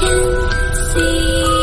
can see.